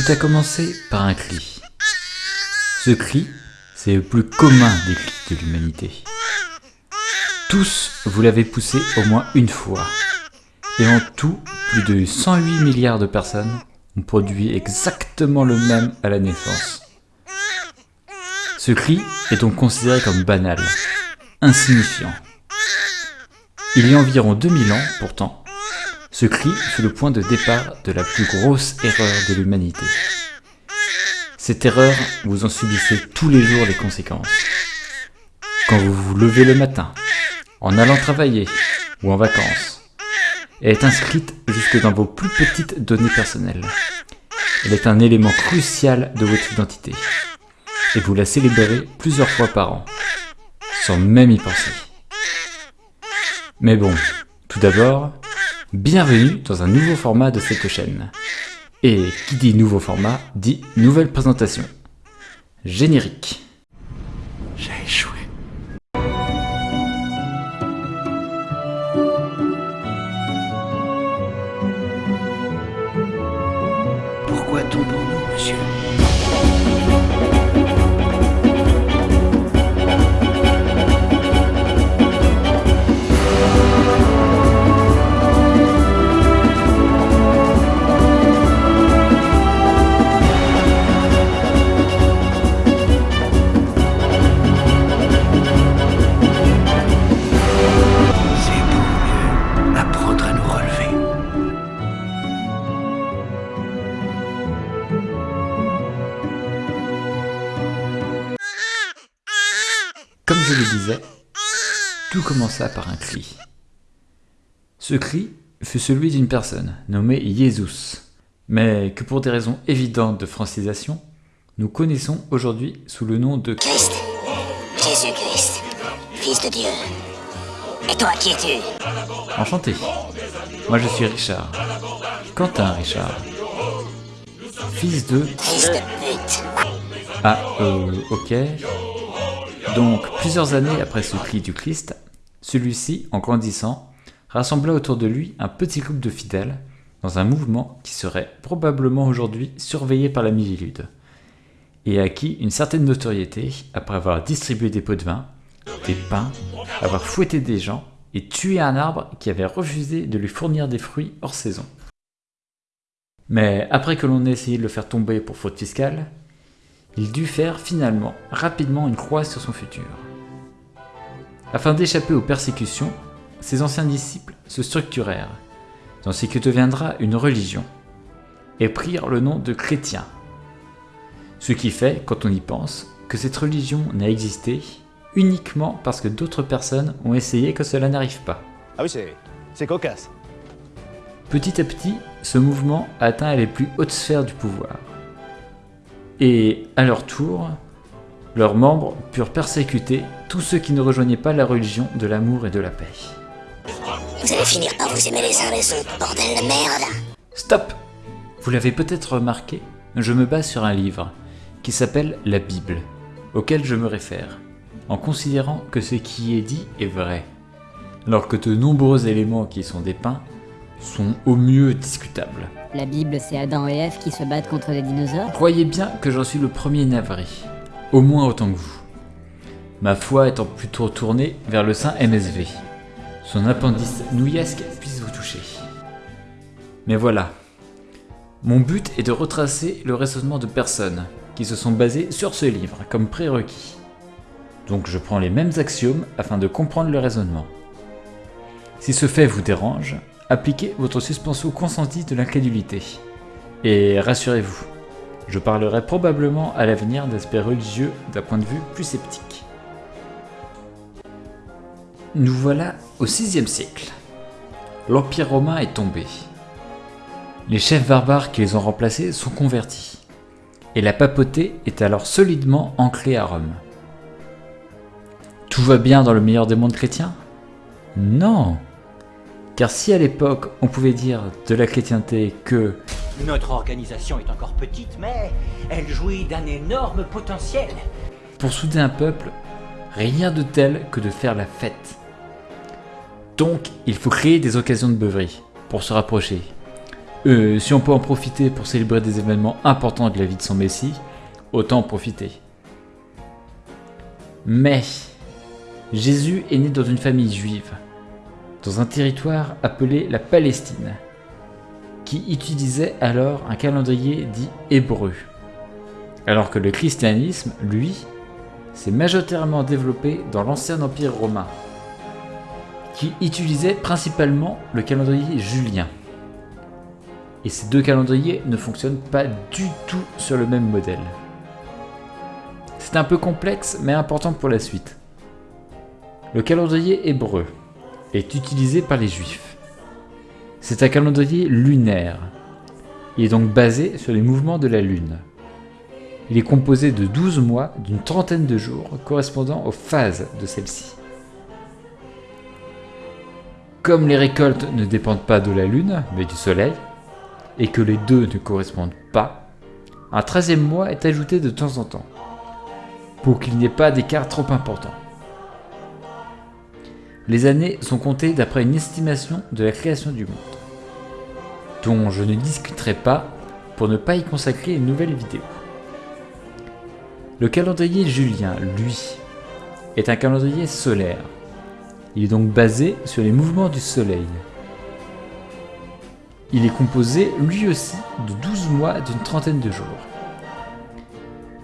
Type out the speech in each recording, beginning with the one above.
Tout a commencé par un cri. Ce cri, c'est le plus commun des cris de l'humanité. Tous, vous l'avez poussé au moins une fois. Et en tout, plus de 108 milliards de personnes ont produit exactement le même à la naissance. Ce cri est donc considéré comme banal, insignifiant. Il y a environ 2000 ans, pourtant, ce cri fut le point de départ de la plus grosse erreur de l'humanité. Cette erreur, vous en subissez tous les jours les conséquences. Quand vous vous levez le matin, en allant travailler ou en vacances, elle est inscrite jusque dans vos plus petites données personnelles. Elle est un élément crucial de votre identité. Et vous la célébrez plusieurs fois par an, sans même y penser. Mais bon, tout d'abord, bienvenue dans un nouveau format de cette chaîne. Et qui dit nouveau format, dit nouvelle présentation. Générique. J'ai échoué. Pourquoi tombons-nous, monsieur? Comme je le disais, tout commença par un cri. Ce cri fut celui d'une personne nommée Jésus, mais que pour des raisons évidentes de francisation, nous connaissons aujourd'hui sous le nom de Christ, Jésus-Christ, Fils de Dieu. Et toi, qui es-tu? Enchanté. Moi je suis Richard. Quentin Richard. Fils de... Fils de pute. Ah, euh, ok. Donc, plusieurs années après ce cri du Christ, celui-ci, en grandissant, rassembla autour de lui un petit groupe de fidèles dans un mouvement qui serait probablement aujourd'hui surveillé par la Mivilude et acquis une certaine notoriété après avoir distribué des pots de vin, des pains, avoir fouetté des gens et tué un arbre qui avait refusé de lui fournir des fruits hors saison. Mais après que l'on ait essayé de le faire tomber pour faute fiscale, il dut faire finalement rapidement une croix sur son futur. Afin d'échapper aux persécutions, ses anciens disciples se structurèrent dans ce qui deviendra une religion et prirent le nom de chrétiens. Ce qui fait, quand on y pense, que cette religion n'a existé uniquement parce que d'autres personnes ont essayé que cela n'arrive pas. Ah oui, c'est, c'est cocasse. Petit à petit, ce mouvement atteint les plus hautes sphères du pouvoir. Et à leur tour, leurs membres purent persécuter tous ceux qui ne rejoignaient pas la religion de l'amour et de la paix. Vous allez finir par vous aimer les uns les autres, bordel de merde. Stop Vous l'avez peut-être remarqué, je me base sur un livre qui s'appelle la Bible, auquel je me réfère, en considérant que ce qui est dit est vrai, alors que de nombreux éléments qui y sont dépeints sont au mieux discutables. La Bible, c'est Adam et Ève qui se battent contre les dinosaures Croyez bien que j'en suis le premier navré, au moins autant que vous. Ma foi étant plutôt tournée vers le saint MSV. Son appendice nouillesque puisse vous toucher. Mais voilà. Mon but est de retracer le raisonnement de personnes qui se sont basées sur ce livre comme prérequis. Donc je prends les mêmes axiomes afin de comprendre le raisonnement. Si ce fait vous dérange, appliquez votre suspension consentie de l'incrédulité. Et rassurez-vous, je parlerai probablement à l'avenir d'aspects religieux d'un point de vue plus sceptique. Nous voilà au 6 siècle. L'Empire romain est tombé. Les chefs barbares qui les ont remplacés sont convertis. Et la papauté est alors solidement ancrée à Rome. Tout va bien dans le meilleur des mondes chrétiens? Non Car si à l'époque on pouvait dire de la chrétienté que Notre organisation est encore petite, mais elle jouit d'un énorme potentiel. pour souder un peuple, rien de tel que de faire la fête. Donc, il faut créer des occasions de beuverie pour se rapprocher. Euh, si on peut en profiter pour célébrer des événements importants de la vie de son Messie, autant en profiter. Mais Jésus est né dans une famille juive, dans un territoire appelé la Palestine, qui utilisait alors un calendrier dit hébreu, alors que le christianisme, lui, s'est majoritairement développé dans l'ancien empire romain, qui utilisait principalement le calendrier julien. Et ces deux calendriers ne fonctionnent pas du tout sur le même modèle. C'est un peu complexe mais important pour la suite. Le calendrier hébreu est utilisé par les juifs. C'est un calendrier lunaire. Il est donc basé sur les mouvements de la lune. Il est composé de 12 mois d'une trentaine de jours correspondant aux phases de celle-ci. Comme les récoltes ne dépendent pas de la lune, mais du soleil, et que les deux ne correspondent pas, un treizième mois est ajouté de temps en temps, pour qu'il n'y ait pas d'écart trop important. Les années sont comptées d'après une estimation de la création du monde, dont je ne discuterai pas pour ne pas y consacrer une nouvelle vidéo. Le calendrier julien, lui, est un calendrier solaire. Il est donc basé sur les mouvements du soleil. Il est composé lui aussi de 12 mois d'une trentaine de jours.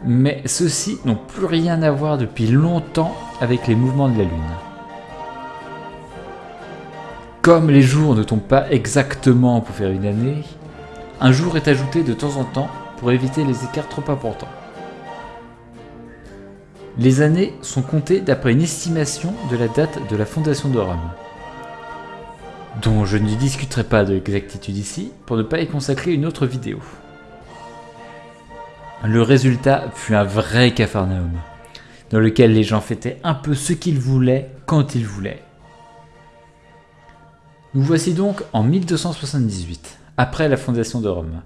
Mais ceux-ci n'ont plus rien à voir depuis longtemps avec les mouvements de la Lune. Comme les jours ne tombent pas exactement pour faire une année, un jour est ajouté de temps en temps pour éviter les écarts trop importants. Les années sont comptées d'après une estimation de la date de la fondation de Rome, dont je ne discuterai pas de l'exactitude ici pour ne pas y consacrer une autre vidéo. Le résultat fut un vrai capharnaüm, dans lequel les gens fêtaient un peu ce qu'ils voulaient quand ils voulaient. Nous voici donc en 1278, après la fondation de Rome,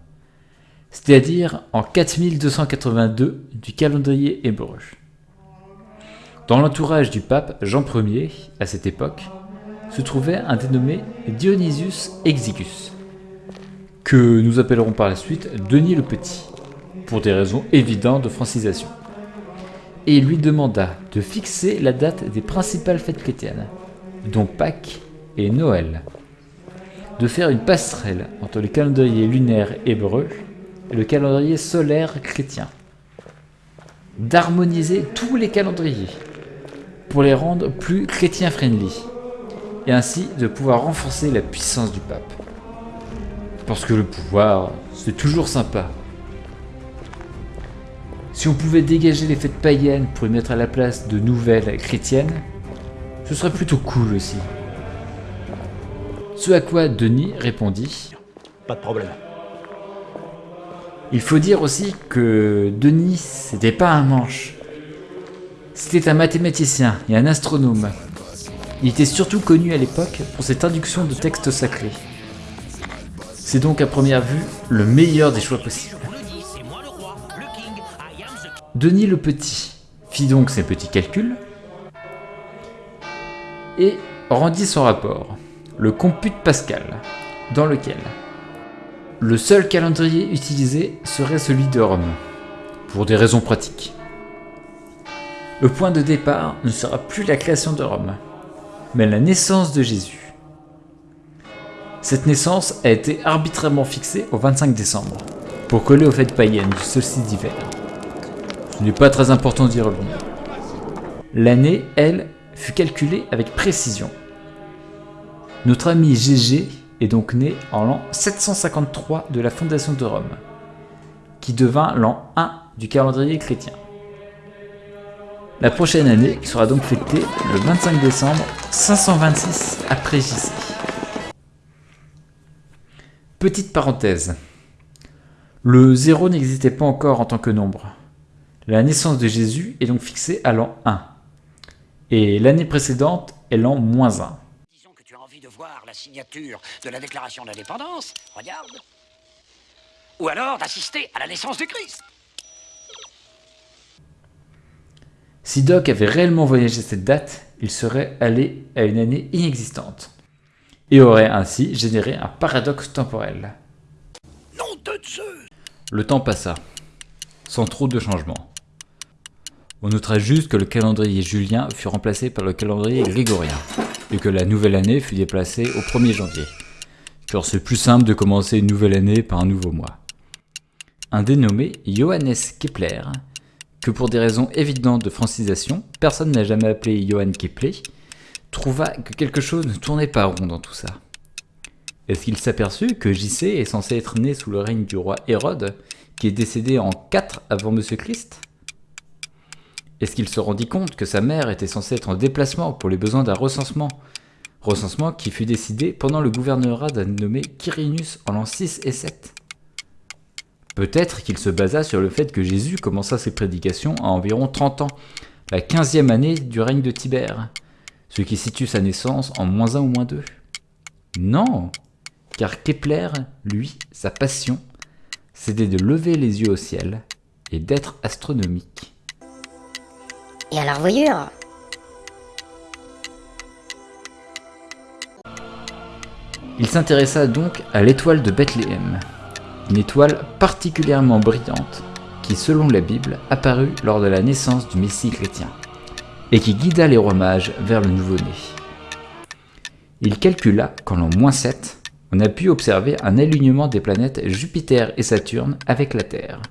c'est-à-dire en 4282 du calendrier hébreu. Dans l'entourage du pape Jean Ier, à cette époque, se trouvait un dénommé Dionysius Exiguus, que nous appellerons par la suite Denis le Petit, pour des raisons évidentes de francisation. Et il lui demanda de fixer la date des principales fêtes chrétiennes, dont Pâques et Noël, de faire une passerelle entre le calendrier lunaire hébreu et le calendrier solaire chrétien, d'harmoniser tous les calendriers pour les rendre plus chrétien-friendly, et ainsi de pouvoir renforcer la puissance du pape. Parce que le pouvoir, c'est toujours sympa. Si on pouvait dégager les fêtes païennes pour y mettre à la place de nouvelles chrétiennes, ce serait plutôt cool aussi. Ce à quoi Denis répondit Pas de problème. Il faut dire aussi que Denis, c'était pas un manche. C'était un mathématicien et un astronome. Il était surtout connu à l'époque pour ses traductions de textes sacrés. C'est donc à première vue le meilleur des choix possibles. Denis le Petit fit donc ses petits calculs et rendit son rapport, le compute Pascal, dans lequel le seul calendrier utilisé serait celui de Rome, pour des raisons pratiques. Le point de départ ne sera plus la création de Rome, mais la naissance de Jésus. Cette naissance a été arbitrairement fixée au 25 décembre, pour coller aux fêtes païennes du solstice d'hiver. Ce n'est pas très important d'y revenir. L'année, elle, fut calculée avec précision. Notre ami Gégé est donc né en l'an 753 de la fondation de Rome, qui devint l'an 1 du calendrier chrétien. La prochaine année sera donc fêtée le 25 décembre 526 après JC. Petite parenthèse. Le 0 n'existait pas encore en tant que nombre. La naissance de Jésus est donc fixée à l'an 1. Et l'année précédente est l'an moins 1. La signature de la déclaration d'indépendance. Regarde. Ou alors d'assister à la naissance du Christ. Si Doc avait réellement voyagé cette date, il serait allé à une année inexistante, et aurait ainsi généré un paradoxe temporel. Le temps passa, sans trop de changements. On notera juste que le calendrier julien fut remplacé par le calendrier grégorien, et que la nouvelle année fut déplacée au 1er janvier, car c'est plus simple de commencer une nouvelle année par un nouveau mois. Un dénommé Johannes Kepler, que pour des raisons évidentes de francisation, personne n'a jamais appelé Johann Kepler, trouva que quelque chose ne tournait pas rond dans tout ça. Est-ce qu'il s'aperçut que JC est censé être né sous le règne du roi Hérode, qui est décédé en 4 avant Monsieur Christ? Est-ce qu'il se rendit compte que sa mère était censée être en déplacement pour les besoins d'un recensement? Recensement qui fut décidé pendant le gouvernorat d'un nommé Quirinus en l'an 6 et 7 Peut-être qu'il se basa sur le fait que Jésus commença ses prédications à environ 30 ans, la 15e année du règne de Tibère, ce qui situe sa naissance en moins 1 ou moins 2. Non, car Kepler, lui, sa passion, c'était de lever les yeux au ciel et d'être astronomique. Et alors voyure Il s'intéressa donc à l'étoile de Bethléem, une étoile particulièrement brillante qui, selon la Bible, apparut lors de la naissance du Messie chrétien, et qui guida les rois mages vers le nouveau-né. Il calcula qu'en l'an moins 7, on a pu observer un alignement des planètes Jupiter et Saturne avec la Terre.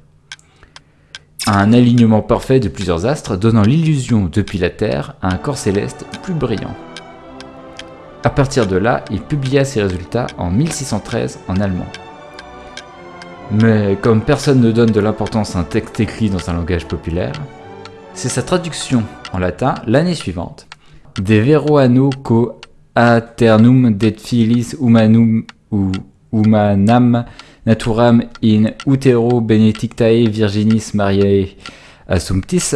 Un alignement parfait de plusieurs astres donnant l'illusion depuis la Terre à un corps céleste plus brillant. À partir de là, il publia ses résultats en 1613 en allemand. Mais comme personne ne donne de l'importance à un texte écrit dans un langage populaire, c'est sa traduction en latin l'année suivante, De vero anno co aternum det filis humanum ou humanam naturam in utero benedictae virginis mariae assumptis,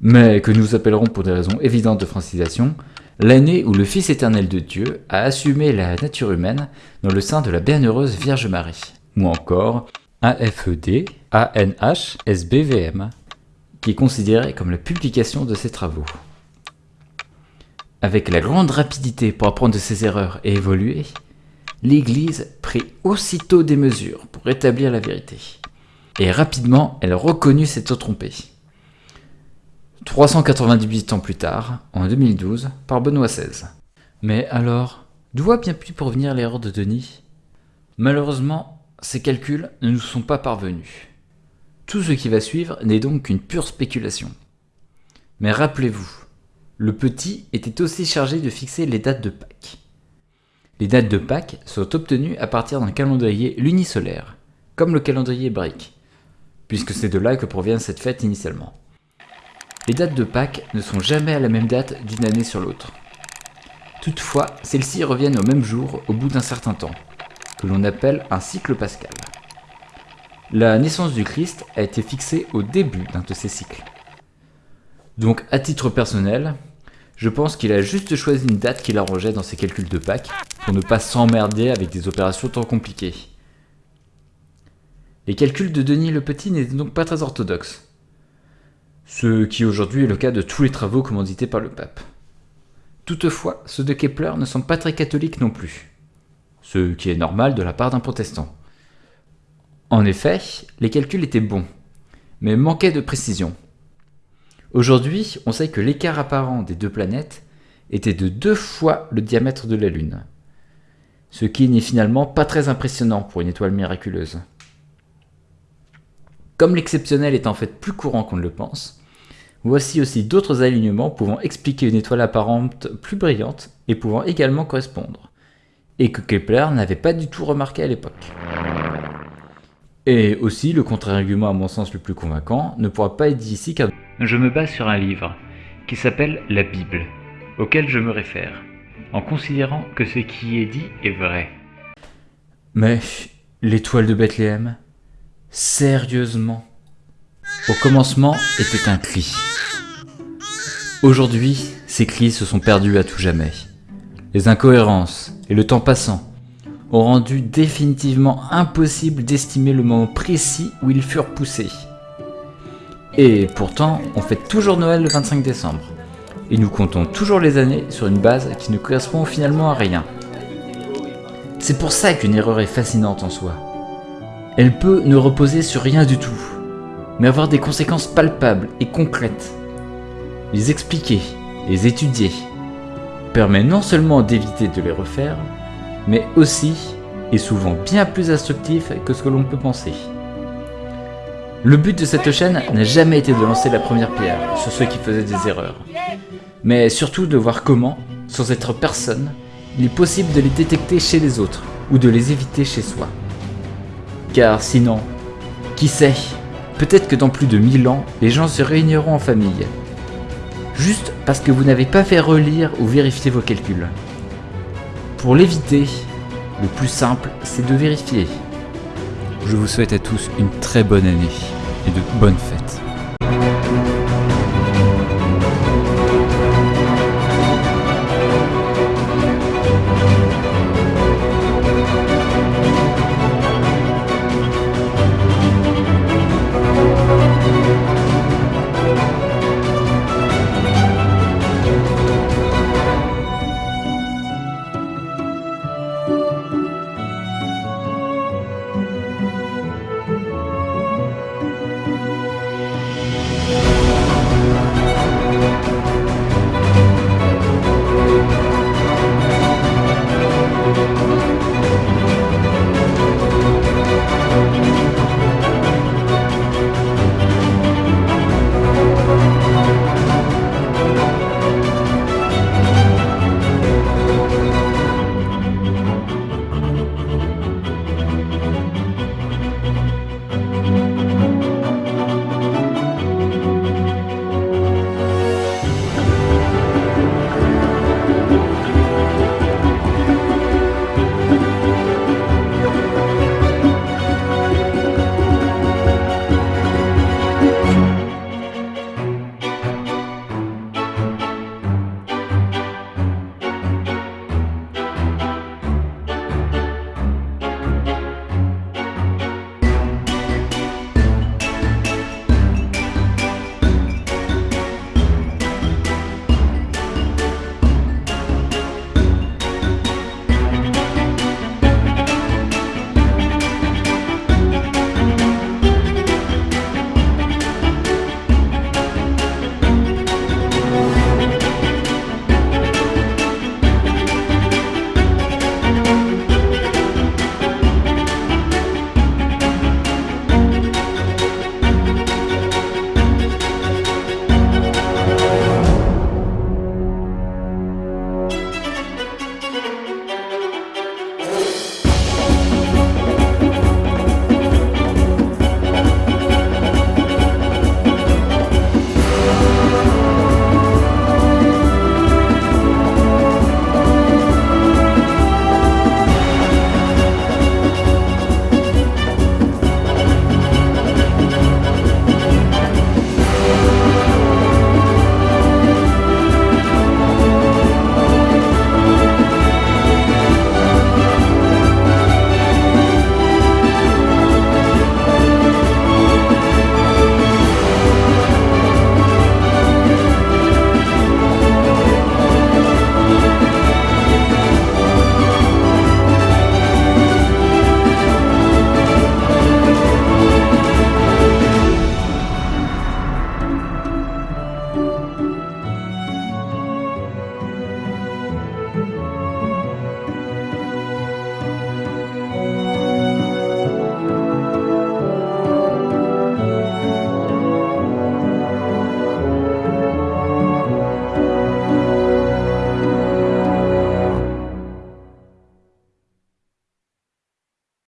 mais que nous appellerons pour des raisons évidentes de francisation, l'année où le Fils éternel de Dieu a assumé la nature humaine dans le sein de la bienheureuse Vierge Marie ou encore AFED, ANH, SBVM, qui est considéré comme la publication de ses travaux. Avec la grande rapidité pour apprendre de ses erreurs et évoluer, l'Église prit aussitôt des mesures pour rétablir la vérité. Et rapidement, elle reconnut s'être trompée. 398 ans plus tard, en 2012, par Benoît XVI. Mais alors, d'où a bien pu provenir l'erreur de Denis? Malheureusement, ces calculs ne nous sont pas parvenus. Tout ce qui va suivre n'est donc qu'une pure spéculation. Mais rappelez-vous, le petit était aussi chargé de fixer les dates de Pâques. Les dates de Pâques sont obtenues à partir d'un calendrier lunisolaire, comme le calendrier hébraïque, puisque c'est de là que provient cette fête initialement. Les dates de Pâques ne sont jamais à la même date d'une année sur l'autre. Toutefois, celles-ci reviennent au même jour au bout d'un certain temps, que l'on appelle un cycle pascal. La naissance du Christ a été fixée au début d'un de ces cycles. Donc à titre personnel, je pense qu'il a juste choisi une date qu'il arrangeait dans ses calculs de Pâques pour ne pas s'emmerder avec des opérations tant compliquées. Les calculs de Denis le Petit n'étaient donc pas très orthodoxes, ce qui aujourd'hui est le cas de tous les travaux commandités par le pape. Toutefois, ceux de Kepler ne sont pas très catholiques non plus ce qui est normal de la part d'un protestant. En effet, les calculs étaient bons, mais manquaient de précision. Aujourd'hui, on sait que l'écart apparent des deux planètes était de deux fois le diamètre de la Lune, ce qui n'est finalement pas très impressionnant pour une étoile miraculeuse. Comme l'exceptionnel est en fait plus courant qu'on ne le pense, voici aussi d'autres alignements pouvant expliquer une étoile apparente plus brillante et pouvant également correspondre et que Kepler n'avait pas du tout remarqué à l'époque. Et aussi, le contre-argument à mon sens le plus convaincant ne pourra pas être dit ici car je me base sur un livre qui s'appelle la Bible, auquel je me réfère, en considérant que ce qui est dit est vrai. Mais l'étoile de Bethléem Sérieusement Au commencement était un cri. Aujourd'hui, ces cris se sont perdus à tout jamais. Les incohérences et le temps passant ont rendu définitivement impossible d'estimer le moment précis où ils furent poussés. Et pourtant, on fait toujours Noël le 25 décembre. Et nous comptons toujours les années sur une base qui ne correspond finalement à rien. C'est pour ça qu'une erreur est fascinante en soi. Elle peut ne reposer sur rien du tout, mais avoir des conséquences palpables et concrètes. Les expliquer, les étudier, permet non seulement d'éviter de les refaire, mais aussi est souvent bien plus instructif que ce que l'on peut penser. Le but de cette chaîne n'a jamais été de lancer la première pierre sur ceux qui faisaient des erreurs, mais surtout de voir comment, sans être personne, il est possible de les détecter chez les autres ou de les éviter chez soi. Car sinon, qui sait, peut-être que dans plus de 1000 ans, les gens se réuniront en famille, juste parce que vous n'avez pas fait relire ou vérifier vos calculs. Pour l'éviter, le plus simple, c'est de vérifier. Je vous souhaite à tous une très bonne année et de bonnes fêtes.